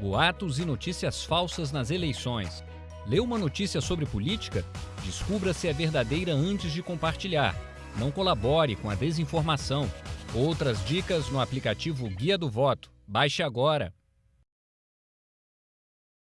boatos e notícias falsas nas eleições. Leu uma notícia sobre política? Descubra se é verdadeira antes de compartilhar. Não colabore com a desinformação. Outras dicas no aplicativo Guia do Voto. Baixe agora.